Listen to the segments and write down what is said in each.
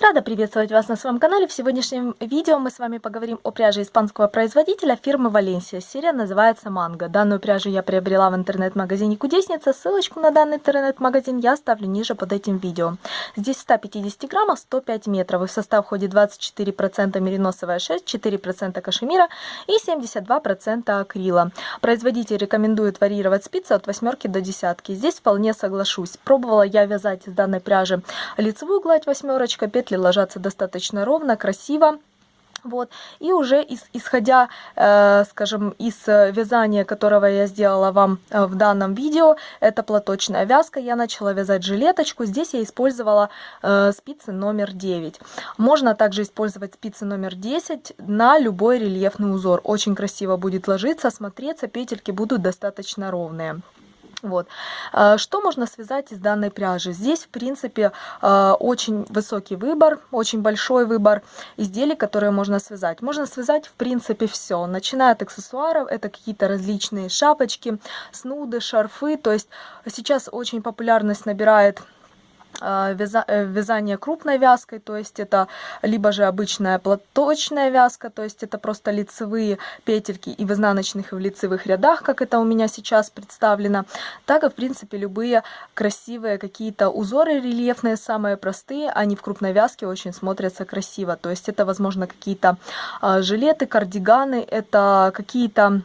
Рада приветствовать вас на своем канале. В сегодняшнем видео мы с вами поговорим о пряже испанского производителя фирмы Валенсия. Серия называется Манго. Данную пряжу я приобрела в интернет-магазине Кудесница. Ссылочку на данный интернет-магазин я оставлю ниже под этим видео. Здесь 150 граммов, 105 метров. И в состав входит 24% мериносовая шерсть, 4% кашемира и 72% акрила. Производитель рекомендует варьировать спицы от восьмерки до десятки. Здесь вполне соглашусь. Пробовала я вязать из данной пряжи лицевую гладь восьмерочка, петли ложатся достаточно ровно, красиво. Вот. И уже из, исходя, э, скажем, из вязания, которого я сделала вам э, в данном видео, это платочная вязка, я начала вязать жилеточку. Здесь я использовала э, спицы номер 9. Можно также использовать спицы номер 10 на любой рельефный узор. Очень красиво будет ложиться, смотреться, петельки будут достаточно ровные. Вот. А, что можно связать из данной пряжи? Здесь, в принципе, а, очень высокий выбор, очень большой выбор изделий, которые можно связать. Можно связать, в принципе, все. Начиная от аксессуаров, это какие-то различные шапочки, снуды, шарфы. То есть сейчас очень популярность набирает Э, вязание крупной вязкой, то есть это либо же обычная платочная вязка, то есть это просто лицевые петельки и в изнаночных, и в лицевых рядах, как это у меня сейчас представлено, так и, в принципе, любые красивые какие-то узоры рельефные, самые простые, они в крупной вязке очень смотрятся красиво, то есть это, возможно, какие-то э, жилеты, кардиганы, это какие-то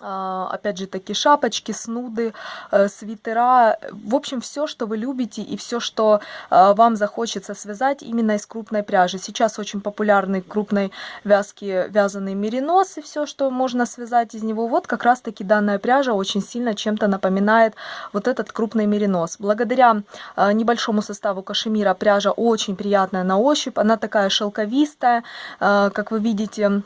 опять же таки шапочки, снуды, э, свитера, в общем все, что вы любите и все, что а, вам захочется связать именно из крупной пряжи. Сейчас очень популярны крупной вязки вязаные мериносы, все, что можно связать из него. Вот как раз таки данная пряжа очень сильно чем-то напоминает вот этот крупный меринос. Благодаря а, небольшому составу кашемира пряжа очень приятная на ощупь, она такая шелковистая, как вы видите,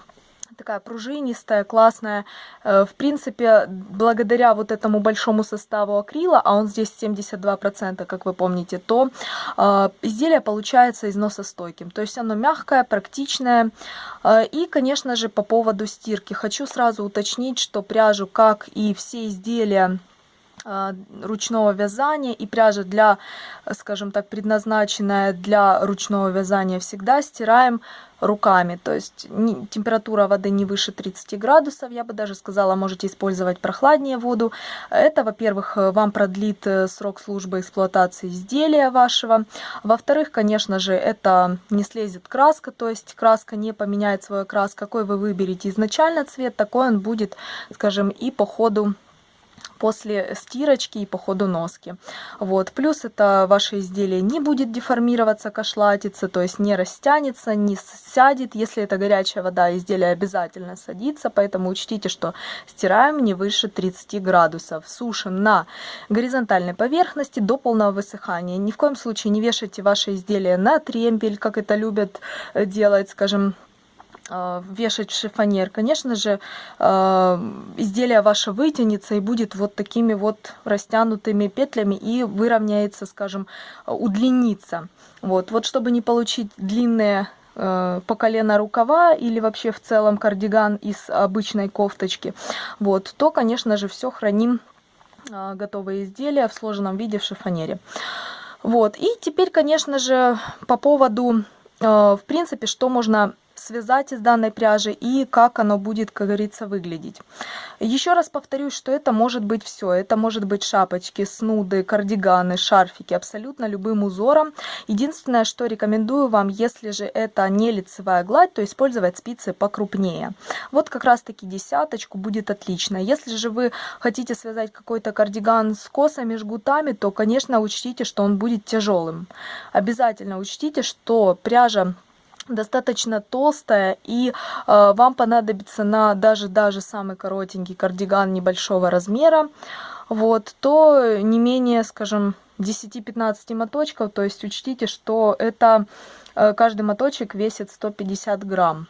такая пружинистая, классная. Э, в принципе, благодаря вот этому большому составу акрила, а он здесь 72%, как вы помните, то э, изделие получается износостойким. То есть оно мягкое, практичное. Э, и, конечно же, по поводу стирки. Хочу сразу уточнить, что пряжу, как и все изделия, ручного вязания и пряжа для, скажем так, предназначенная для ручного вязания всегда стираем руками. То есть температура воды не выше 30 градусов, я бы даже сказала, можете использовать прохладнее воду. Это, во-первых, вам продлит э, срок службы эксплуатации изделия вашего. Во-вторых, конечно же, это не слезет краска, то есть краска не поменяет свой окрас. Какой вы выберете изначально цвет, такой он будет, скажем, и по ходу после стирочки и по ходу носки. Вот. Плюс это ваше изделие не будет деформироваться, кашлатиться, то есть не растянется, не сядет. Если это горячая вода, изделие обязательно садится, поэтому учтите, что стираем не выше 30 градусов. Сушим на горизонтальной поверхности до полного высыхания. Ни в коем случае не вешайте ваше изделие на тремпель, как это любят делать, скажем, Э, вешать шифонер, конечно же, э, изделие ваше вытянется и будет вот такими вот растянутыми петлями и выровняется, скажем, удлинится. Вот, вот чтобы не получить длинные э, по колено рукава или вообще в целом кардиган из обычной кофточки, вот, то, конечно же, все храним готовые изделия в сложенном виде в шифонере. Вот, и теперь, конечно же, по поводу, в принципе, что можно связать из данной пряжи и как оно будет, как говорится, выглядеть. Еще раз повторюсь, что это может быть все. Это может быть шапочки, снуды, кардиганы, шарфики, абсолютно любым узором. Единственное, что рекомендую вам, если же это не лицевая гладь, то использовать спицы покрупнее. Вот как раз таки десяточку будет отлично. Если же вы хотите связать какой-то кардиган с косами, жгутами, то, конечно, учтите, что он будет тяжелым. Обязательно учтите, что пряжа достаточно толстая и э, вам понадобится на даже даже самый коротенький кардиган небольшого размера. Вот то не менее скажем 10-15 моточков то есть учтите что это э, каждый моточек весит 150 грамм.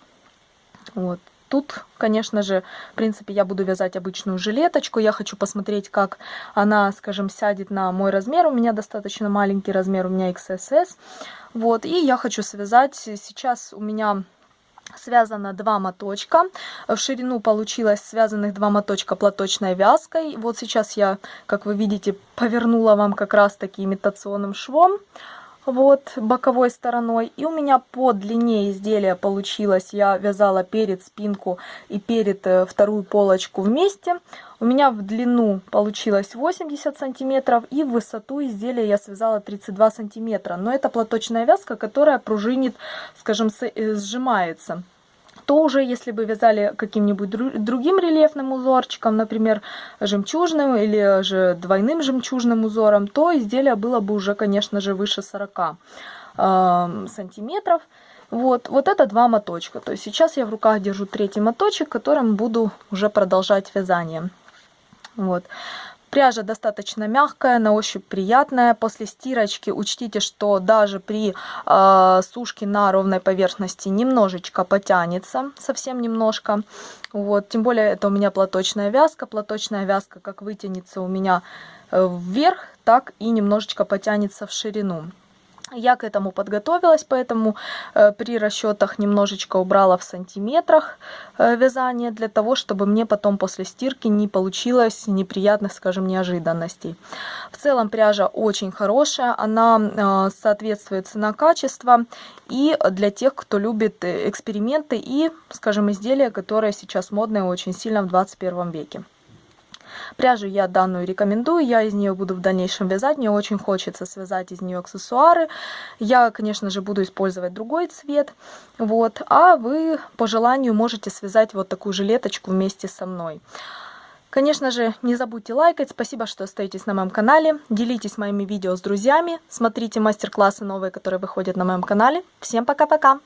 Вот Тут, конечно же, в принципе, я буду вязать обычную жилеточку. Я хочу посмотреть, как она, скажем, сядет на мой размер. У меня достаточно маленький размер, у меня XSS. Вот, и я хочу связать, сейчас у меня связано два моточка. В ширину получилось связанных два моточка платочной вязкой. Вот сейчас я, как вы видите, повернула вам как раз таки имитационным швом. Вот боковой стороной. И у меня по длине изделия получилось, я вязала перед спинку и перед э, вторую полочку вместе. У меня в длину получилось 80 сантиметров и в высоту изделия я связала 32 сантиметра. Но это платочная вязка, которая пружинит, скажем, э, сжимается то уже если бы вязали каким-нибудь другим рельефным узорчиком, например, жемчужным или же двойным жемчужным узором, то изделие было бы уже, конечно же, выше 40 э, сантиметров. Вот, вот это два моточка. То есть сейчас я в руках держу третий моточек, которым буду уже продолжать вязание. Вот. Пряжа достаточно мягкая, на ощупь приятная. После стирочки учтите, что даже при э, сушке на ровной поверхности немножечко потянется, совсем немножко. Вот, тем более это у меня платочная вязка. Платочная вязка как вытянется у меня э, вверх, так и немножечко потянется в ширину. Я к этому подготовилась, поэтому э, при расчетах немножечко убрала в сантиметрах э, вязание, для того, чтобы мне потом после стирки не получилось неприятных, скажем, неожиданностей. В целом пряжа очень хорошая, она э, соответствует цена-качество и для тех, кто любит эксперименты и, скажем, изделия, которые сейчас модные очень сильно в 21 веке. Пряжу я данную рекомендую, я из нее буду в дальнейшем вязать, мне очень хочется связать из нее аксессуары. Я, конечно же, буду использовать другой цвет, вот, а вы по желанию можете связать вот такую жилеточку вместе со мной. Конечно же, не забудьте лайкать, спасибо, что остаетесь на моем канале, делитесь моими видео с друзьями, смотрите мастер-классы новые, которые выходят на моем канале. Всем пока-пока!